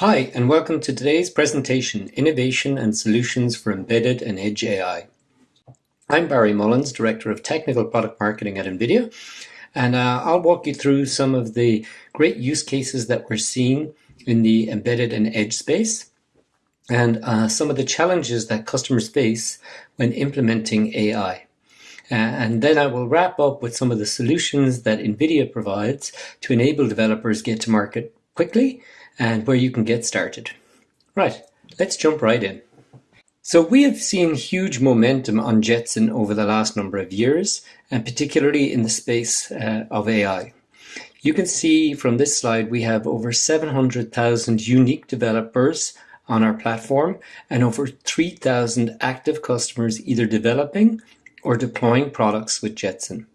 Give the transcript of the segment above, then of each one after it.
Hi, and welcome to today's presentation, Innovation and Solutions for Embedded and Edge AI. I'm Barry Mullins, Director of Technical Product Marketing at NVIDIA, and uh, I'll walk you through some of the great use cases that we're seeing in the embedded and edge space, and uh, some of the challenges that customers face when implementing AI. And then I will wrap up with some of the solutions that NVIDIA provides to enable developers get to market quickly and where you can get started. Right, let's jump right in. So we have seen huge momentum on Jetson over the last number of years, and particularly in the space uh, of AI. You can see from this slide we have over 700,000 unique developers on our platform and over 3,000 active customers either developing or deploying products with Jetson.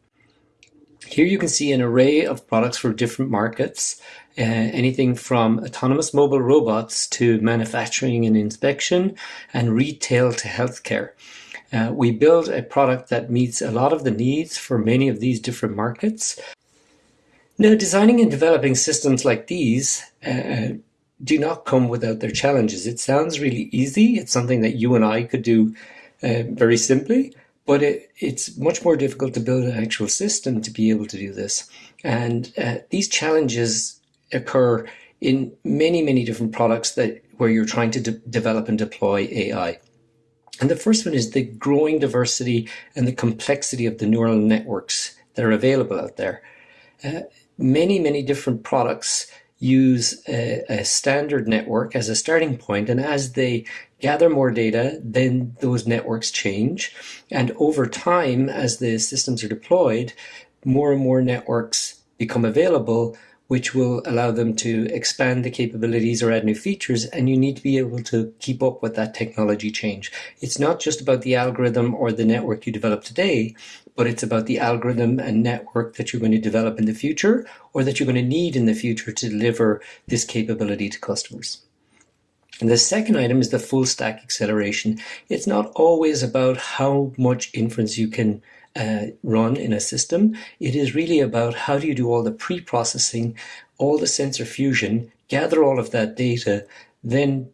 Here you can see an array of products for different markets, uh, anything from autonomous mobile robots to manufacturing and inspection and retail to healthcare. Uh, we build a product that meets a lot of the needs for many of these different markets. Now, designing and developing systems like these uh, do not come without their challenges. It sounds really easy. It's something that you and I could do uh, very simply, but it, it's much more difficult to build an actual system to be able to do this. And uh, these challenges occur in many, many different products that where you're trying to de develop and deploy AI. And the first one is the growing diversity and the complexity of the neural networks that are available out there. Uh, many, many different products use a, a, standard network as a starting point, and as they gather more data, then those networks change. And over time, as the systems are deployed, more and more networks become available, which will allow them to expand the capabilities or add new features. And you need to be able to keep up with that technology change. It's not just about the algorithm or the network you develop today, but it's about the algorithm and network that you're going to develop in the future or that you're going to need in the future to deliver this capability to customers. And the second item is the full stack acceleration. It's not always about how much inference you can uh, run in a system. It is really about how do you do all the pre-processing, all the sensor fusion, gather all of that data, then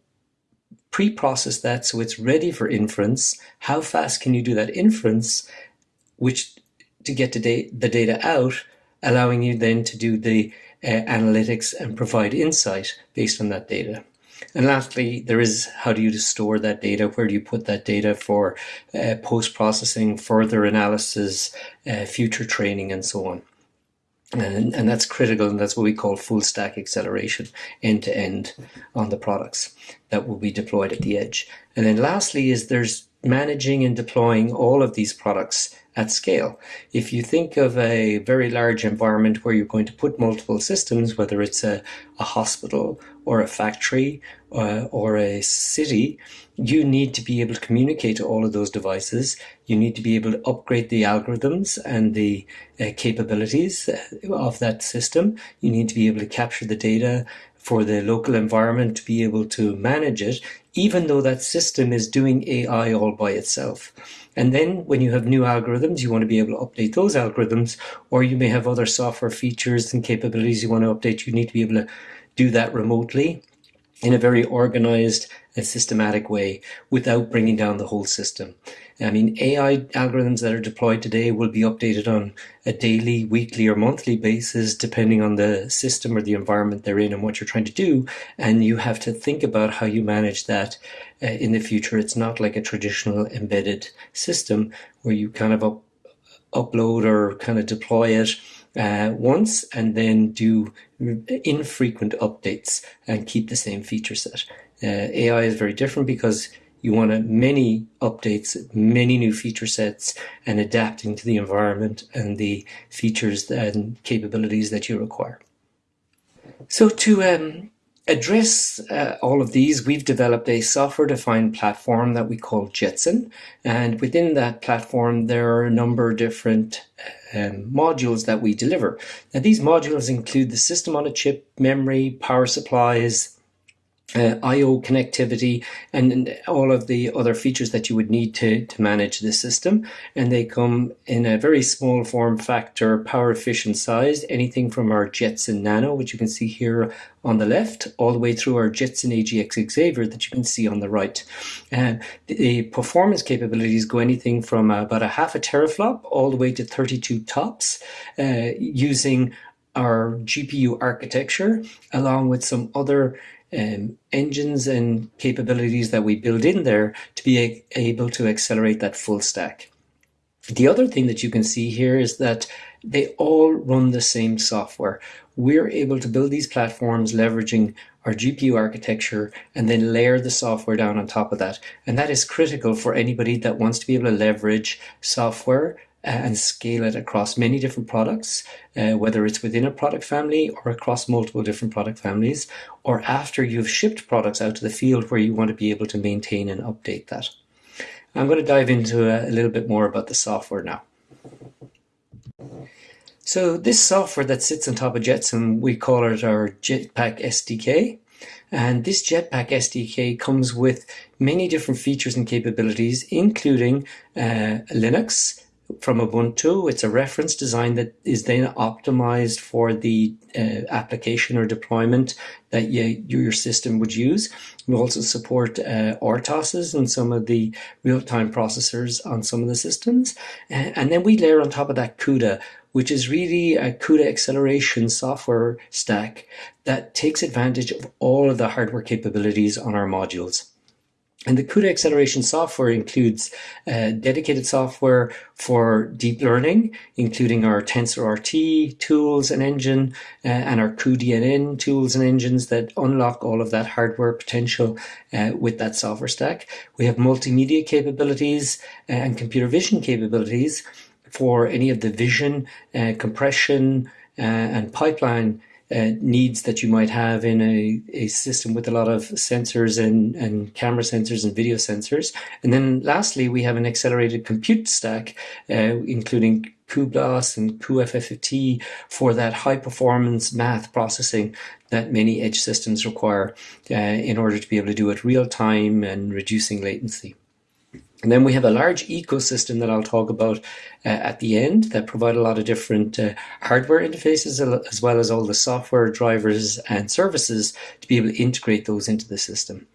pre-process that so it's ready for inference. How fast can you do that inference, which to get the data out, allowing you then to do the uh, analytics and provide insight based on that data. And lastly, there is how do you store that data? Where do you put that data for uh, post processing, further analysis, uh, future training, and so on? And, and that's critical, and that's what we call full stack acceleration, end to end on the products that will be deployed at the edge. And then lastly, is there's managing and deploying all of these products at scale. If you think of a very large environment where you're going to put multiple systems, whether it's a, a hospital or a factory uh, or a city, you need to be able to communicate to all of those devices. You need to be able to upgrade the algorithms and the uh, capabilities uh, of that system. You need to be able to capture the data for the local environment to be able to manage it, even though that system is doing AI all by itself. And then when you have new algorithms, you want to be able to update those algorithms, or you may have other software features and capabilities you want to update. You need to be able to do that remotely in a very organized and systematic way without bringing down the whole system. I mean, AI algorithms that are deployed today will be updated on a daily, weekly, or monthly basis, depending on the system or the environment they're in and what you're trying to do. And you have to think about how you manage that uh, in the future. It's not like a traditional embedded system where you kind of up, upload or kind of deploy it uh, once and then do infrequent updates and keep the same feature set. Uh, AI is very different because you want many updates, many new feature sets, and adapting to the environment and the features and capabilities that you require. So to um, address uh, all of these, we've developed a software-defined platform that we call Jetson. And within that platform, there are a number of different um, modules that we deliver. Now, these modules include the system on a chip, memory, power supplies, uh, I/O connectivity, and, and, all of the other features that you would need to to manage the system. And they come in a very small form factor, power efficient size. Anything from our Jetson Nano, which you can see here on the left, all the way through our Jetson AGX Xavier that you can see on the right. Uh, the performance capabilities go anything from about a half a teraflop all the way to 32 tops, uh, using our GPU architecture along with some other um, engines and capabilities that we build in there to be able to accelerate that full stack. The other thing that you can see here is that they all run the same software. We're able to build these platforms leveraging our GPU architecture and then layer the software down on top of that. And that is critical for anybody that wants to be able to leverage software and scale it across many different products, uh, whether it's within a product family or across multiple different product families, or after you've shipped products out to the field where you want to be able to maintain and update that. I'm going to dive into a, a little bit more about the software now. So this software that sits on top of Jetson, we call it our Jetpack SDK. And this Jetpack SDK comes with many different features and capabilities, including uh, Linux, from Ubuntu. It's a reference design that is then optimized for the uh, application or deployment that you, your system would use. We also support uh, RTOSes and some of the real-time processors on some of the systems. And then we layer on top of that CUDA, which is really a CUDA acceleration software stack that takes advantage of all of the hardware capabilities on our modules. And the CUDA acceleration software includes uh, dedicated software for deep learning, including our TensorRT tools and engine, uh, and our cuDNN tools and engines that unlock all of that hardware potential uh, with that software stack. We have multimedia capabilities uh, and computer vision capabilities for any of the vision, uh, compression, uh, and pipeline uh, needs that you might have in a, a system with a lot of sensors and, and camera sensors and video sensors. And then lastly, we have an accelerated compute stack, uh, including cuBLAS and cuFFT for that high performance math processing that many edge systems require uh, in order to be able to do it real time and reducing latency. And then we have a large ecosystem that I'll talk about uh, at the end that provide a lot of different uh, hardware interfaces as well as all the software drivers and services to be able to integrate those into the system.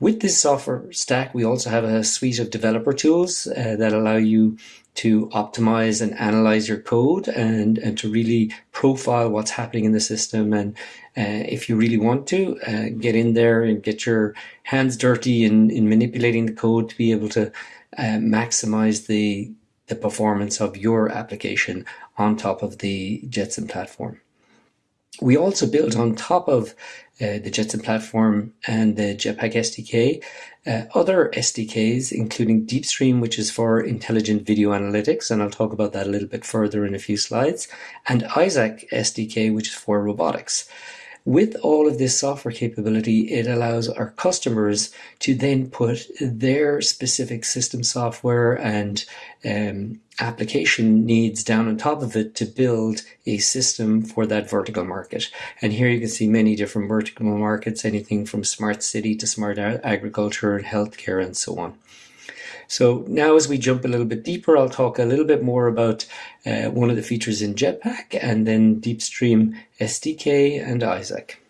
With this software stack, we also have a suite of developer tools uh, that allow you to optimize and analyze your code and, and to really profile what's happening in the system. And uh, if you really want to, uh, get in there and get your hands dirty in, in manipulating the code to be able to uh, maximize the, the performance of your application on top of the Jetson platform. We also built on top of uh, the Jetson platform and the Jetpack SDK, uh, other SDKs, including DeepStream, which is for intelligent video analytics, and I'll talk about that a little bit further in a few slides, and Isaac SDK, which is for robotics. With all of this software capability, it allows our customers to then put their specific system software and um, application needs down on top of it to build a system for that vertical market. And here you can see many different vertical markets, anything from smart city to smart agriculture and healthcare and so on. So now as we jump a little bit deeper, I'll talk a little bit more about uh, one of the features in Jetpack and then DeepStream SDK and Isaac.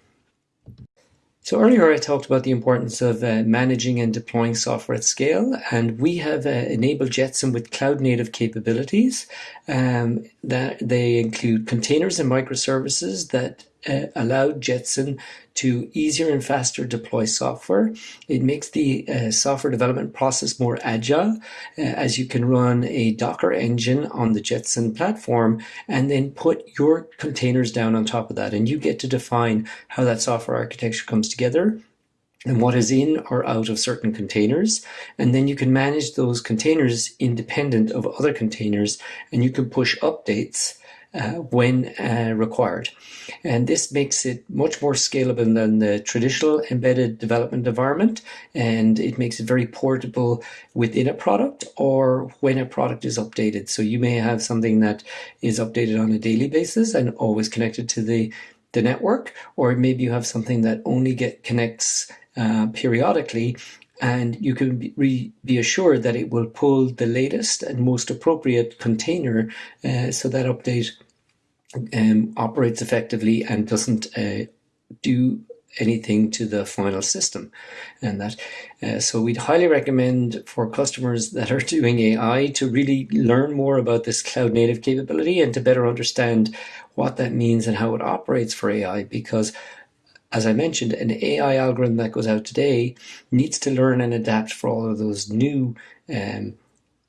So earlier I talked about the importance of uh, managing and deploying software at scale, and we have uh, enabled Jetson with cloud native capabilities. Um, that they include containers and microservices that uh, allowed Jetson to easier and faster deploy software. It makes the uh, software development process more agile uh, as you can run a Docker engine on the Jetson platform and then put your containers down on top of that. And you get to define how that software architecture comes together and what is in or out of certain containers. And then you can manage those containers independent of other containers and you can push updates uh, when uh, required. And this makes it much more scalable than the traditional embedded development environment. And it makes it very portable within a product or when a product is updated. So you may have something that is updated on a daily basis and always connected to the the network, or maybe you have something that only get connects uh, periodically, and you can be, be, assured that it will pull the latest and most appropriate container uh, so that update um, operates effectively and doesn't uh, do anything to the final system. And that uh, so we'd highly recommend for customers that are doing AI to really learn more about this cloud native capability and to better understand what that means and how it operates for AI because as I mentioned, an AI algorithm that goes out today needs to learn and adapt for all of those new um,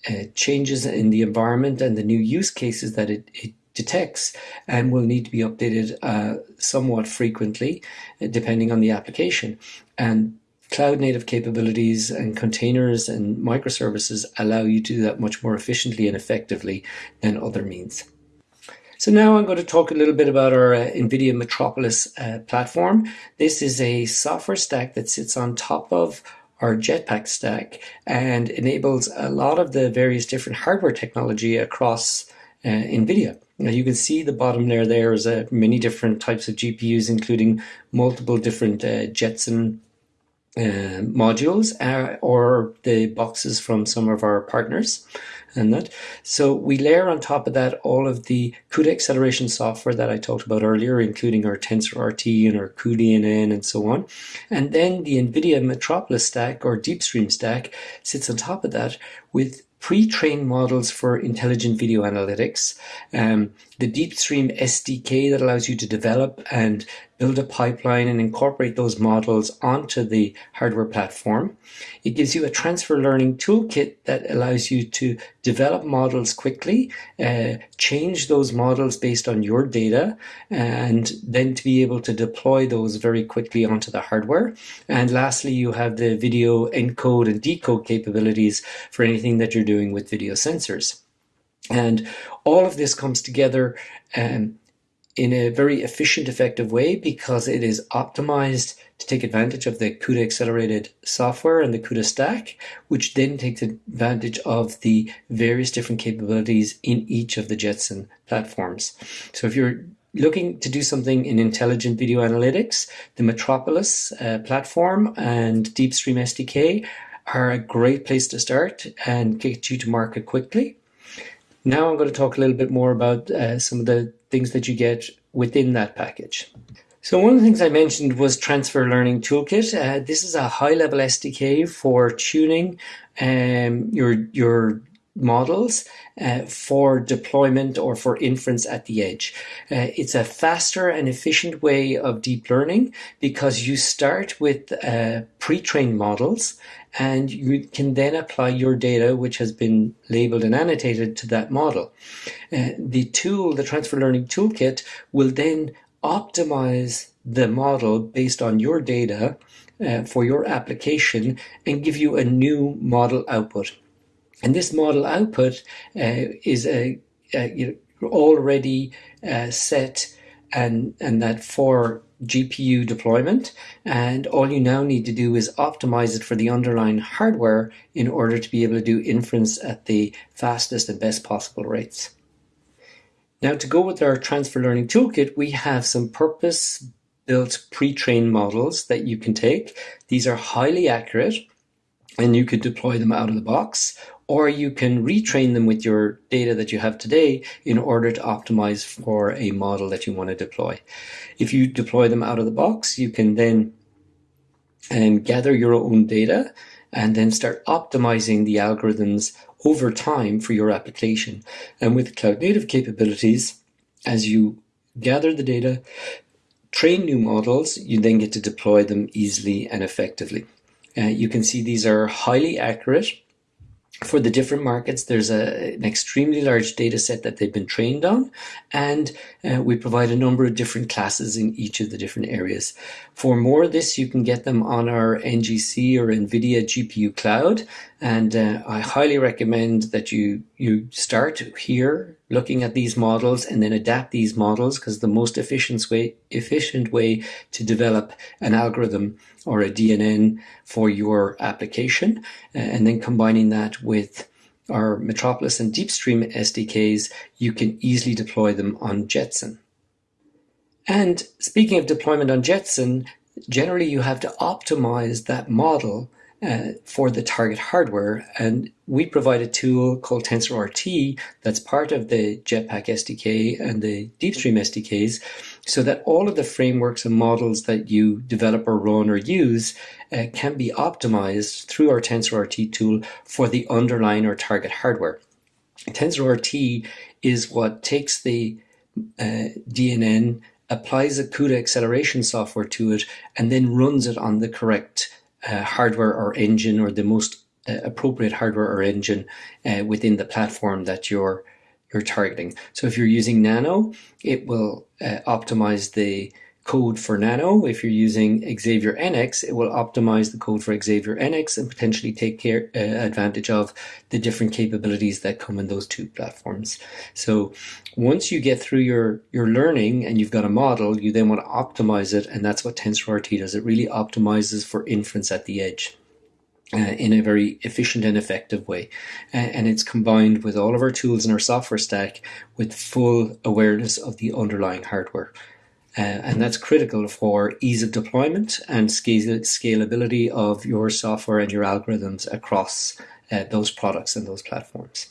uh, changes in the environment and the new use cases that it, it detects and will need to be updated uh, somewhat frequently uh, depending on the application. And cloud native capabilities and containers and microservices allow you to do that much more efficiently and effectively than other means. So now I'm going to talk a little bit about our uh, NVIDIA Metropolis uh, platform. This is a software stack that sits on top of our Jetpack stack and enables a lot of the various different hardware technology across uh, NVIDIA. Now you can see the bottom there, there's uh, many different types of GPUs, including multiple different uh, Jetson uh, modules uh, or the boxes from some of our partners and that. So we layer on top of that all of the CUDA acceleration software that I talked about earlier, including our TensorRT and our cuDNN and so on. And then the NVIDIA Metropolis stack or DeepStream stack sits on top of that with pre-trained models for intelligent video analytics, um, the DeepStream SDK that allows you to develop and build a pipeline and incorporate those models onto the hardware platform. It gives you a transfer learning toolkit that allows you to develop models quickly, uh, change those models based on your data, and then to be able to deploy those very quickly onto the hardware. And lastly, you have the video encode and decode capabilities for anything that you're doing with video sensors. And all of this comes together um, in a very efficient, effective way because it is optimized to take advantage of the CUDA accelerated software and the CUDA stack, which then takes advantage of the various different capabilities in each of the Jetson platforms. So if you're looking to do something in intelligent video analytics, the Metropolis uh, platform and DeepStream SDK are a great place to start and get you to market quickly. Now I'm going to talk a little bit more about uh, some of the things that you get within that package. So one of the things I mentioned was Transfer Learning Toolkit. Uh, this is a high-level SDK for tuning um, your your models uh, for deployment or for inference at the edge. Uh, it's a faster and efficient way of deep learning because you start with uh, pre-trained models and you can then apply your data which has been labeled and annotated to that model. Uh, the tool, the transfer learning toolkit will then optimize the model based on your data uh, for your application and give you a new model output. And this model output uh, is a, a you know, already uh, set and, and that for GPU deployment. And all you now need to do is optimize it for the underlying hardware in order to be able to do inference at the fastest and best possible rates. Now to go with our transfer learning toolkit, we have some purpose built pre-trained models that you can take. These are highly accurate and you could deploy them out of the box or you can retrain them with your data that you have today in order to optimize for a model that you want to deploy. If you deploy them out of the box, you can then um, gather your own data and then start optimizing the algorithms over time for your application. And with cloud native capabilities, as you gather the data, train new models, you then get to deploy them easily and effectively. Uh, you can see these are highly accurate for the different markets, there's a, an extremely large data set that they've been trained on, and uh, we provide a number of different classes in each of the different areas. For more of this, you can get them on our NGC or NVIDIA GPU Cloud, and uh, I highly recommend that you, you start here looking at these models and then adapt these models because the most efficient way, efficient way to develop an algorithm or a DNN for your application uh, and then combining that with our Metropolis and DeepStream SDKs, you can easily deploy them on Jetson. And speaking of deployment on Jetson, generally you have to optimize that model uh, for the target hardware. And we provide a tool called TensorRT that's part of the Jetpack SDK and the DeepStream SDKs so that all of the frameworks and models that you develop or run or use uh, can be optimized through our TensorRT tool for the underlying or target hardware. TensorRT is what takes the uh, DNN, applies a CUDA acceleration software to it, and then runs it on the correct uh, hardware or engine or the most uh, appropriate hardware or engine uh, within the platform that you're you're targeting. So if you're using Nano, it will uh, optimize the code for Nano. If you're using Xavier NX, it will optimize the code for Xavier NX and potentially take care, uh, advantage of the different capabilities that come in those two platforms. So once you get through your, your learning and you've got a model, you then want to optimize it. And that's what TensorRT does. It really optimizes for inference at the edge. Uh, in a very efficient and effective way. And it's combined with all of our tools in our software stack with full awareness of the underlying hardware. Uh, and that's critical for ease of deployment and scalability of your software and your algorithms across uh, those products and those platforms.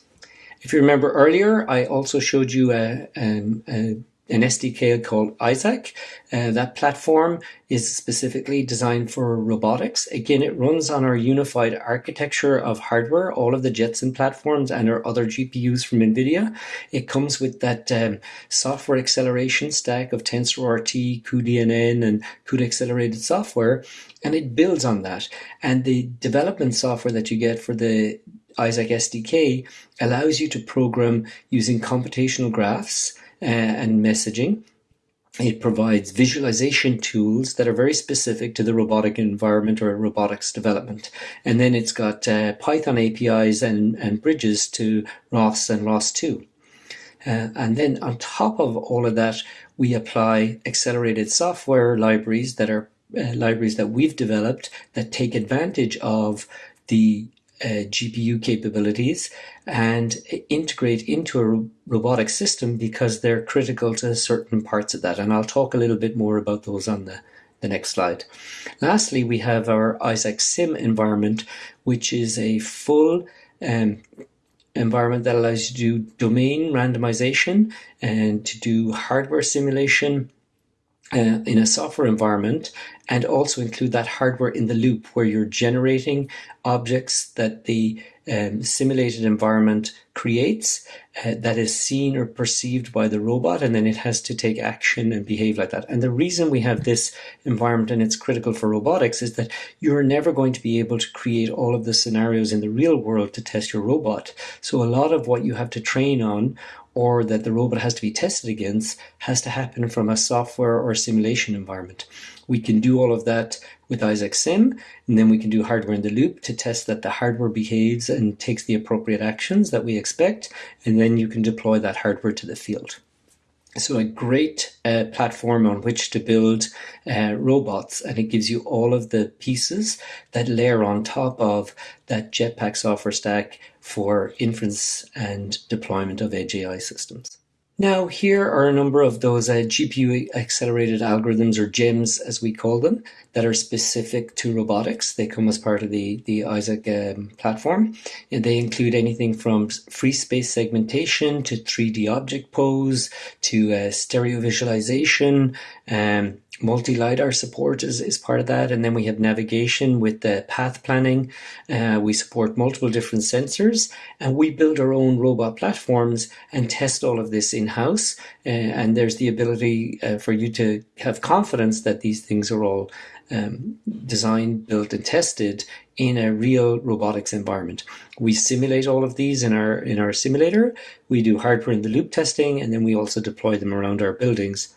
If you remember earlier, I also showed you a, um, a, an SDK called Isaac. Uh, that platform is specifically designed for robotics. Again, it runs on our unified architecture of hardware, all of the Jetson platforms and our other GPUs from NVIDIA. It comes with that um, software acceleration stack of TensorRT, cuDNN, and CUDA accelerated software, and it builds on that. And the development software that you get for the Isaac SDK allows you to program using computational graphs and messaging. It provides visualization tools that are very specific to the robotic environment or robotics development. And then it's got uh, Python APIs and, and bridges to ROS and ROS2. Uh, and then on top of all of that, we apply accelerated software libraries that are uh, libraries that we've developed that take advantage of the uh, GPU capabilities and integrate into a robotic system because they're critical to certain parts of that. And I'll talk a little bit more about those on the, the next slide. Lastly, we have our Isaac Sim environment, which is a full um, environment that allows you to do domain randomization and to do hardware simulation uh, in a software environment and also include that hardware in the loop where you're generating objects that the um, simulated environment creates uh, that is seen or perceived by the robot and then it has to take action and behave like that. And the reason we have this environment and it's critical for robotics is that you're never going to be able to create all of the scenarios in the real world to test your robot. So a lot of what you have to train on or that the robot has to be tested against has to happen from a software or simulation environment. We can do all of that with Isaac Sim, and then we can do hardware in the loop to test that the hardware behaves and takes the appropriate actions that we expect, and then you can deploy that hardware to the field. So a great uh, platform on which to build uh, robots, and it gives you all of the pieces that layer on top of that Jetpack software stack for inference and deployment of AI systems. Now, here are a number of those uh, GPU accelerated algorithms, or GEMS as we call them, that are specific to robotics. They come as part of the, the Isaac um, platform. And they include anything from free space segmentation to 3D object pose to uh, stereo visualization, um, multi-lidar support is, is part of that and then we have navigation with the path planning uh, we support multiple different sensors and we build our own robot platforms and test all of this in-house uh, and there's the ability uh, for you to have confidence that these things are all um, designed, built, and tested in a real robotics environment. We simulate all of these in our in our simulator. We do hardware in the loop testing, and then we also deploy them around our buildings.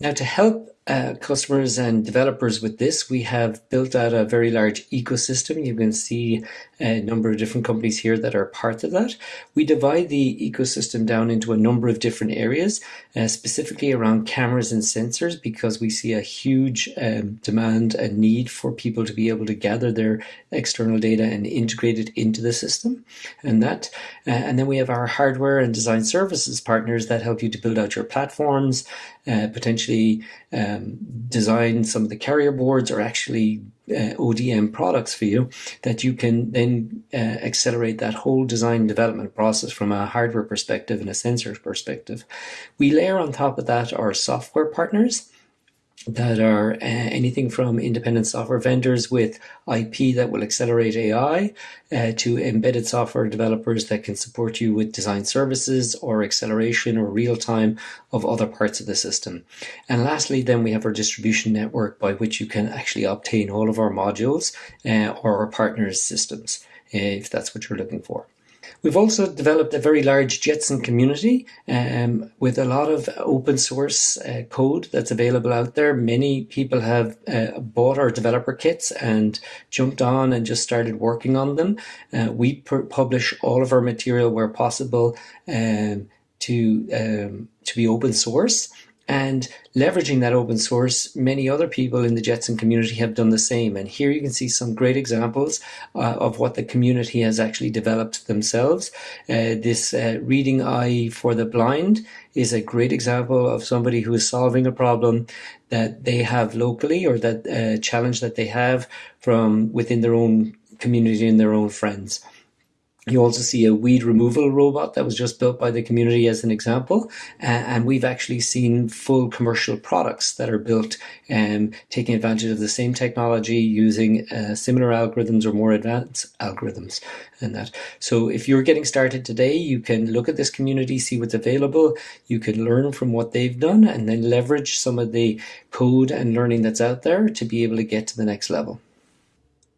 Now, to help uh, customers and developers with this, we have built out a very large ecosystem. You can see a number of different companies here that are part of that. We divide the ecosystem down into a number of different areas, uh, specifically around cameras and sensors, because we see a huge um, demand and need for people to be able to gather their external data and integrate it into the system. And that, uh, and then we have our hardware and design services partners that help you to build out your platforms, uh, potentially um, design some of the carrier boards or actually uh, ODM products for you that you can then uh, accelerate that whole design development process from a hardware perspective and a sensor perspective. We layer on top of that our software partners that are uh, anything from independent software vendors with IP that will accelerate AI uh, to embedded software developers that can support you with design services or acceleration or real time of other parts of the system. And lastly, then we have our distribution network by which you can actually obtain all of our modules uh, or our partners' systems uh, if that's what you're looking for. We've also developed a very large Jetson community um, with a lot of open source uh, code that's available out there. Many people have uh, bought our developer kits and jumped on and just started working on them. Uh, we publish all of our material where possible um, to um, to be open source and leveraging that open source, many other people in the Jetson community have done the same. And here you can see some great examples uh, of what the community has actually developed themselves. Uh, this uh, Reading Eye for the Blind is a great example of somebody who is solving a problem that they have locally or that uh, challenge that they have from within their own community and their own friends. You also see a weed removal robot that was just built by the community as an example. Uh, and we've actually seen full commercial products that are built um, taking advantage of the same technology using uh, similar algorithms or more advanced algorithms and that. So if you're getting started today, you can look at this community, see what's available. You can learn from what they've done and then leverage some of the code and learning that's out there to be able to get to the next level.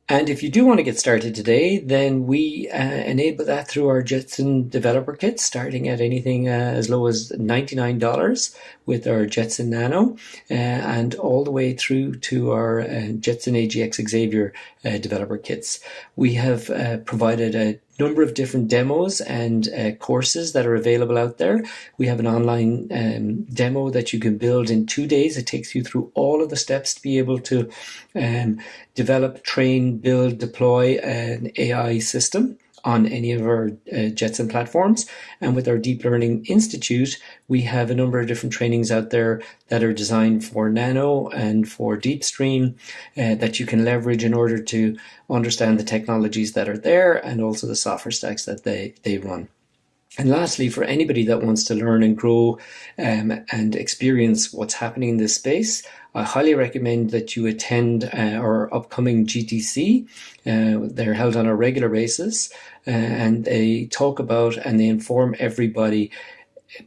And if you do want to get started today, then we uh, enable that through our Jetson developer kit, starting at anything uh, as low as $99 with our Jetson Nano, uh, and all the way through to our uh, Jetson AGX Xavier uh, developer kits. We have uh, provided a number of different demos and uh, courses that are available out there. We have an online um, demo that you can build in two days. It takes you through all of the steps to be able to um, develop, train, build, deploy an AI system on any of our uh, Jetson platforms. And with our Deep Learning Institute, we have a number of different trainings out there that are designed for Nano and for DeepStream uh, that you can leverage in order to understand the technologies that are there and also the software stacks that they, they run. And lastly, for anybody that wants to learn and grow um, and experience what's happening in this space, I highly recommend that you attend uh, our upcoming GTC. Uh, they're held on a regular basis uh, and they talk about and they inform everybody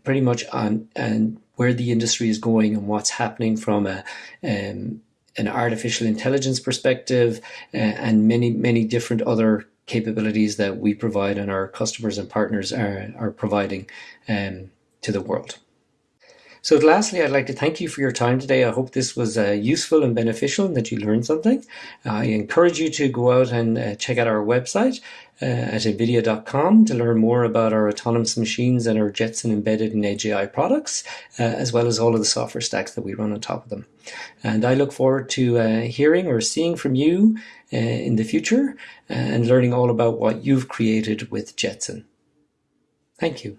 pretty much on and where the industry is going and what's happening from a um, an artificial intelligence perspective uh, and many many different other capabilities that we provide and our customers and partners are, are providing um, to the world. So lastly, I'd like to thank you for your time today. I hope this was uh, useful and beneficial and that you learned something. I encourage you to go out and uh, check out our website uh, at nvidia.com to learn more about our autonomous machines and our Jetson embedded and Edge AI products, uh, as well as all of the software stacks that we run on top of them. And I look forward to uh, hearing or seeing from you uh, in the future and learning all about what you've created with Jetson. Thank you.